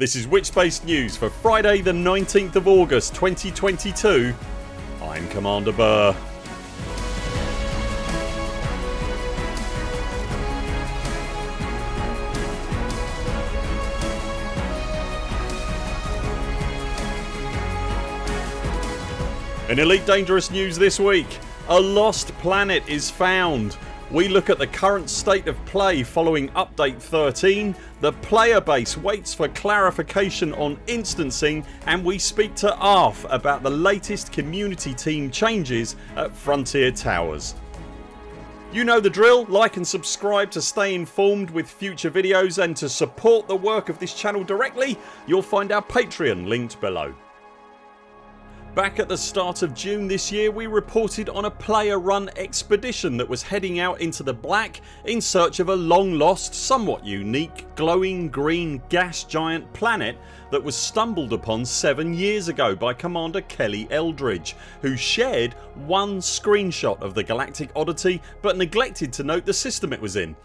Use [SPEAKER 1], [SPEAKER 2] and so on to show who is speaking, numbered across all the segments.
[SPEAKER 1] This is Witchspace News for Friday the 19th of August 2022 I'm Commander Buur. In Elite Dangerous news this week a lost planet is found. We look at the current state of play following update 13, the player base waits for clarification on instancing and we speak to Arf about the latest community team changes at Frontier Towers. You know the drill, like and subscribe to stay informed with future videos and to support the work of this channel directly you'll find our Patreon linked below. Back at the start of June this year we reported on a player run expedition that was heading out into the black in search of a long lost somewhat unique glowing green gas giant planet that was stumbled upon 7 years ago by Commander Kelly Eldridge who shared one screenshot of the galactic oddity but neglected to note the system it was in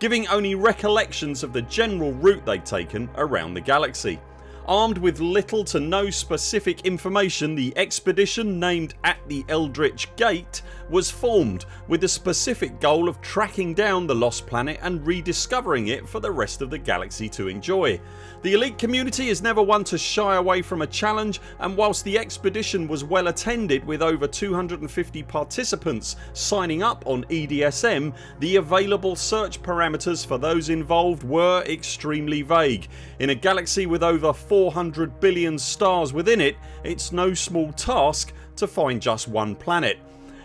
[SPEAKER 1] giving only recollections of the general route they'd taken around the galaxy. Armed with little to no specific information the expedition named At the Eldritch Gate was formed with the specific goal of tracking down the lost planet and rediscovering it for the rest of the galaxy to enjoy. The elite community is never one to shy away from a challenge and whilst the expedition was well attended with over 250 participants signing up on EDSM the available search parameters for those involved were extremely vague. In a galaxy with over 400 billion stars within it it's no small task to find just one planet.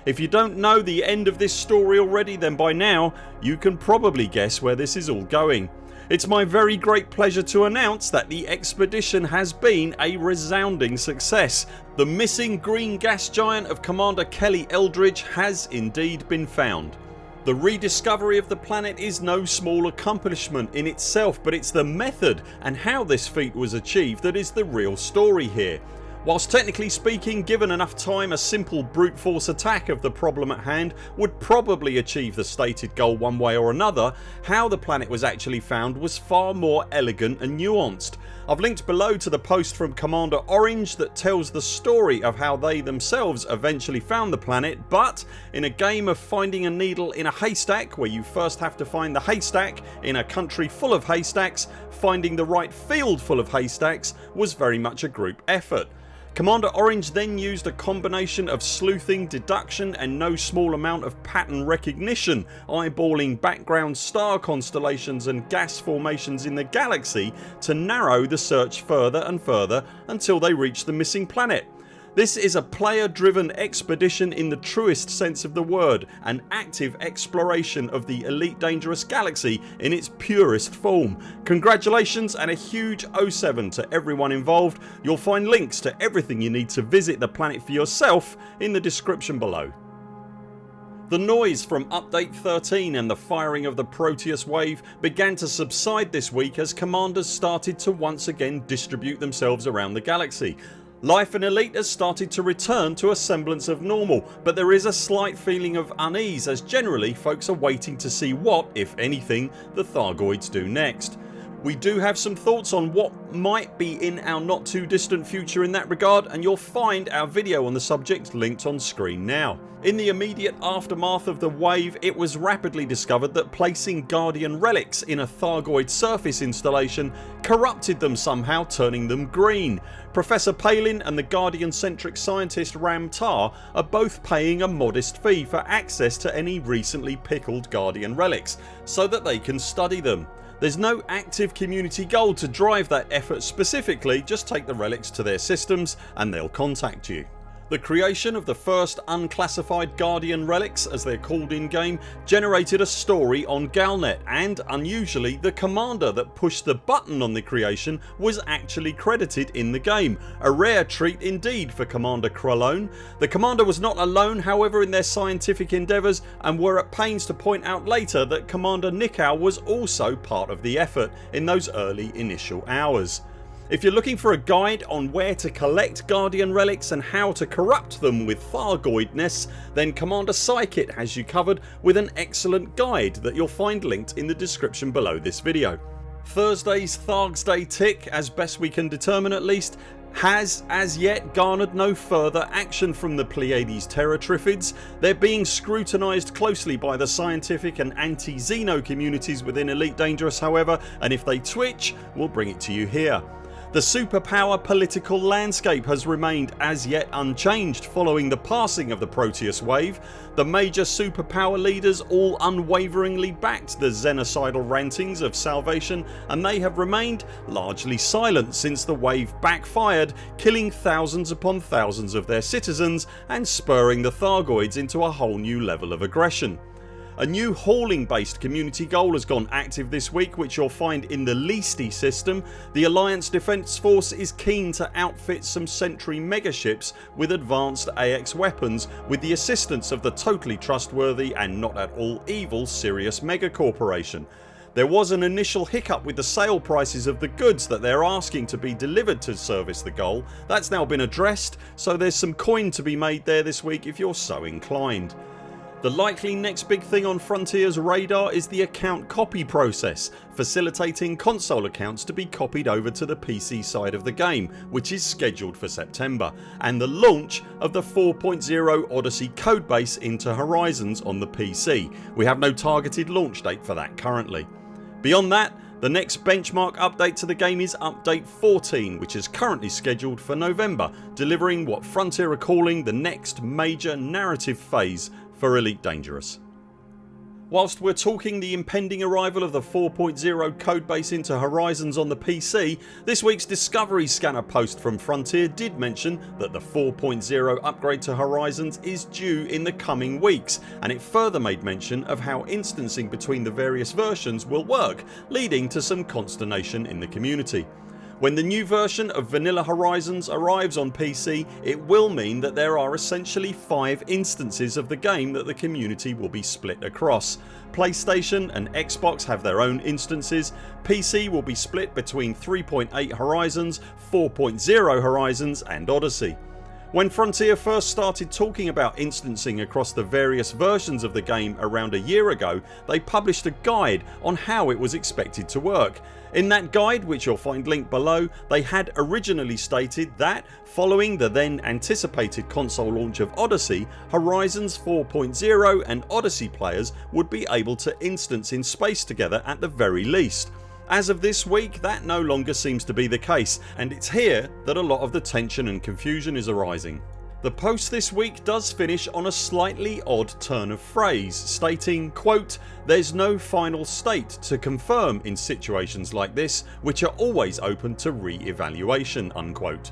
[SPEAKER 1] If you don't know the end of this story already then by now you can probably guess where this is all going. It's my very great pleasure to announce that the expedition has been a resounding success. The missing green gas giant of Commander Kelly Eldridge has indeed been found. The rediscovery of the planet is no small accomplishment in itself but it's the method and how this feat was achieved that is the real story here. Whilst technically speaking given enough time a simple brute force attack of the problem at hand would probably achieve the stated goal one way or another how the planet was actually found was far more elegant and nuanced. I've linked below to the post from Commander Orange that tells the story of how they themselves eventually found the planet but in a game of finding a needle in a haystack where you first have to find the haystack in a country full of haystacks finding the right field full of haystacks was very much a group effort. Commander Orange then used a combination of sleuthing, deduction and no small amount of pattern recognition eyeballing background star constellations and gas formations in the galaxy to narrow the search further and further until they reached the missing planet. This is a player driven expedition in the truest sense of the word an active exploration of the Elite Dangerous Galaxy in its purest form. Congratulations and a huge 07 to everyone involved. You'll find links to everything you need to visit the planet for yourself in the description below. The noise from update 13 and the firing of the Proteus wave began to subside this week as commanders started to once again distribute themselves around the galaxy. Life in Elite has started to return to a semblance of normal but there is a slight feeling of unease as generally folks are waiting to see what, if anything, the Thargoids do next. We do have some thoughts on what might be in our not too distant future in that regard and you'll find our video on the subject linked on screen now. In the immediate aftermath of the wave it was rapidly discovered that placing Guardian relics in a Thargoid surface installation corrupted them somehow turning them green. Professor Palin and the Guardian centric scientist Ram Tah are both paying a modest fee for access to any recently pickled Guardian relics so that they can study them. There's no active community goal to drive that effort specifically just take the relics to their systems and they'll contact you. The creation of the first unclassified Guardian relics as they're called in game generated a story on Galnet and unusually the commander that pushed the button on the creation was actually credited in the game. A rare treat indeed for Commander Krallone. The commander was not alone however in their scientific endeavours and were at pains to point out later that Commander Nikau was also part of the effort in those early initial hours. If you're looking for a guide on where to collect Guardian relics and how to corrupt them with Thargoidness then Commander Psykit has you covered with an excellent guide that you'll find linked in the description below this video. Thursday's Thargs Day tick, as best we can determine at least, has as yet garnered no further action from the Pleiades Terratriffids. They're being scrutinised closely by the scientific and anti-Xeno communities within Elite Dangerous however and if they twitch we'll bring it to you here. The superpower political landscape has remained as yet unchanged following the passing of the Proteus wave. The major superpower leaders all unwaveringly backed the xenocidal rantings of Salvation and they have remained largely silent since the wave backfired killing thousands upon thousands of their citizens and spurring the Thargoids into a whole new level of aggression. A new hauling based community goal has gone active this week which you'll find in the Leesti system. The Alliance Defence Force is keen to outfit some Sentry megaships with advanced AX weapons with the assistance of the totally trustworthy and not at all evil Sirius Mega Corporation. There was an initial hiccup with the sale prices of the goods that they're asking to be delivered to service the goal. That's now been addressed so there's some coin to be made there this week if you're so inclined. The likely next big thing on Frontiers radar is the account copy process facilitating console accounts to be copied over to the PC side of the game which is scheduled for September and the launch of the 4.0 Odyssey codebase into Horizons on the PC. We have no targeted launch date for that currently. Beyond that the next benchmark update to the game is update 14 which is currently scheduled for November delivering what Frontier are calling the next major narrative phase for Elite Dangerous. Whilst we're talking the impending arrival of the 4.0 codebase into Horizons on the PC this weeks Discovery Scanner post from Frontier did mention that the 4.0 upgrade to Horizons is due in the coming weeks and it further made mention of how instancing between the various versions will work leading to some consternation in the community. When the new version of Vanilla Horizons arrives on PC it will mean that there are essentially 5 instances of the game that the community will be split across. PlayStation and Xbox have their own instances, PC will be split between 3.8 Horizons, 4.0 Horizons and Odyssey. When Frontier first started talking about instancing across the various versions of the game around a year ago they published a guide on how it was expected to work in that guide which you'll find linked below they had originally stated that following the then anticipated console launch of Odyssey Horizons 4.0 and Odyssey players would be able to instance in space together at the very least. As of this week that no longer seems to be the case and it's here that a lot of the tension and confusion is arising. The post this week does finish on a slightly odd turn of phrase stating quote there's no final state to confirm in situations like this which are always open to re-evaluation unquote.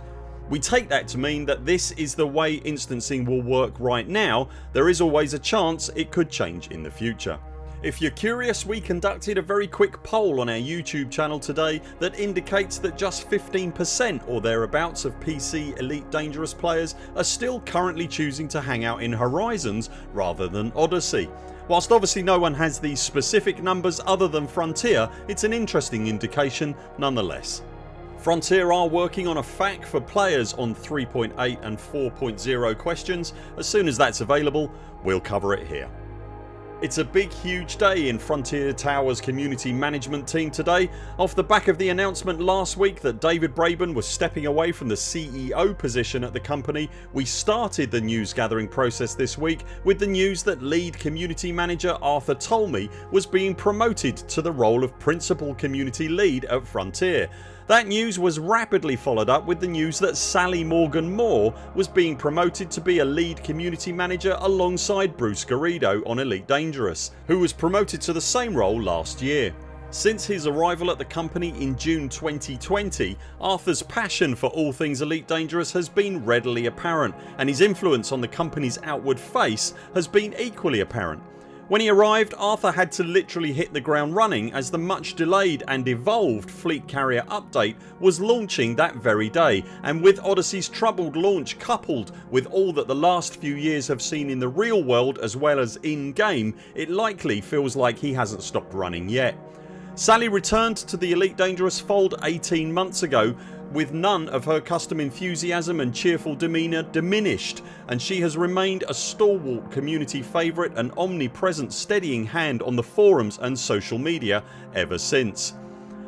[SPEAKER 1] We take that to mean that this is the way instancing will work right now. There is always a chance it could change in the future. If you're curious we conducted a very quick poll on our YouTube channel today that indicates that just 15% or thereabouts of PC Elite Dangerous players are still currently choosing to hang out in Horizons rather than Odyssey. Whilst obviously no one has these specific numbers other than Frontier it's an interesting indication nonetheless. Frontier are working on a FAQ for players on 3.8 and 4.0 questions. As soon as that's available we'll cover it here. It's a big huge day in Frontier Towers community management team today off the back of the announcement last week that David Braben was stepping away from the CEO position at the company. We started the news gathering process this week with the news that lead community manager Arthur Tolmie was being promoted to the role of principal community lead at Frontier that news was rapidly followed up with the news that Sally Morgan Moore was being promoted to be a lead community manager alongside Bruce Garrido on Elite Dangerous who was promoted to the same role last year. Since his arrival at the company in June 2020 Arthurs passion for all things Elite Dangerous has been readily apparent and his influence on the company's outward face has been equally apparent when he arrived Arthur had to literally hit the ground running as the much delayed and evolved Fleet Carrier update was launching that very day and with Odyssey's troubled launch coupled with all that the last few years have seen in the real world as well as in game it likely feels like he hasn't stopped running yet. Sally returned to the Elite Dangerous fold 18 months ago with none of her custom enthusiasm and cheerful demeanour diminished and she has remained a stalwart community favourite and omnipresent steadying hand on the forums and social media ever since.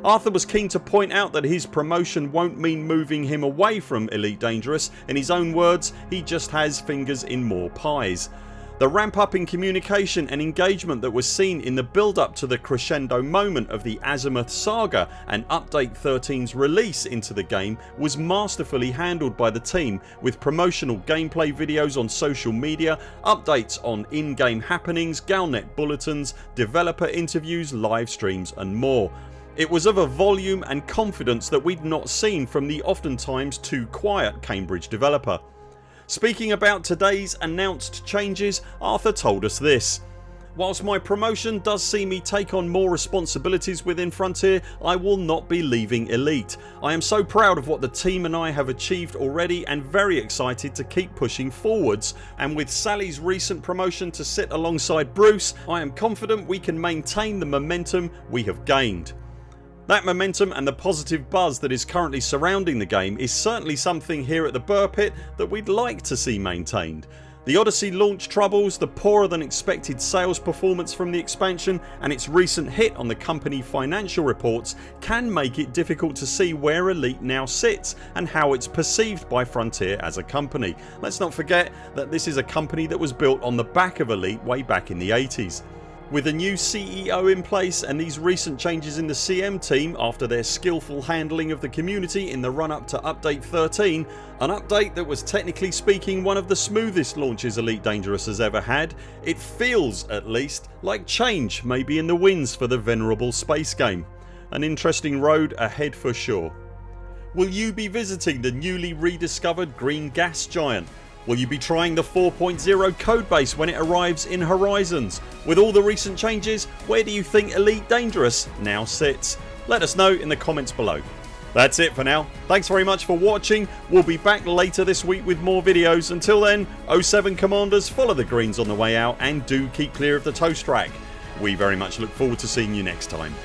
[SPEAKER 1] Arthur was keen to point out that his promotion won't mean moving him away from Elite Dangerous. In his own words he just has fingers in more pies. The ramp up in communication and engagement that was seen in the build up to the crescendo moment of the Azimuth saga and Update 13's release into the game was masterfully handled by the team with promotional gameplay videos on social media, updates on in-game happenings, Galnet bulletins, developer interviews, live streams and more. It was of a volume and confidence that we'd not seen from the oftentimes too quiet Cambridge developer. Speaking about today's announced changes Arthur told us this Whilst my promotion does see me take on more responsibilities within Frontier I will not be leaving Elite. I am so proud of what the team and I have achieved already and very excited to keep pushing forwards and with Sally's recent promotion to sit alongside Bruce I am confident we can maintain the momentum we have gained. That momentum and the positive buzz that is currently surrounding the game is certainly something here at the Buur Pit that we'd like to see maintained. The Odyssey launch troubles, the poorer than expected sales performance from the expansion and its recent hit on the company financial reports can make it difficult to see where Elite now sits and how it's perceived by Frontier as a company. Let's not forget that this is a company that was built on the back of Elite way back in the 80s. With a new CEO in place and these recent changes in the CM team after their skillful handling of the community in the run up to update 13 an update that was technically speaking one of the smoothest launches Elite Dangerous has ever had it feels at least like change may be in the winds for the venerable space game. An interesting road ahead for sure. Will you be visiting the newly rediscovered green gas giant? Will you be trying the 4.0 codebase when it arrives in Horizons? With all the recent changes where do you think Elite Dangerous now sits? Let us know in the comments below. That's it for now. Thanks very much for watching. We'll be back later this week with more videos. Until then 0 7 CMDRs follow the greens on the way out and do keep clear of the toast track. We very much look forward to seeing you next time.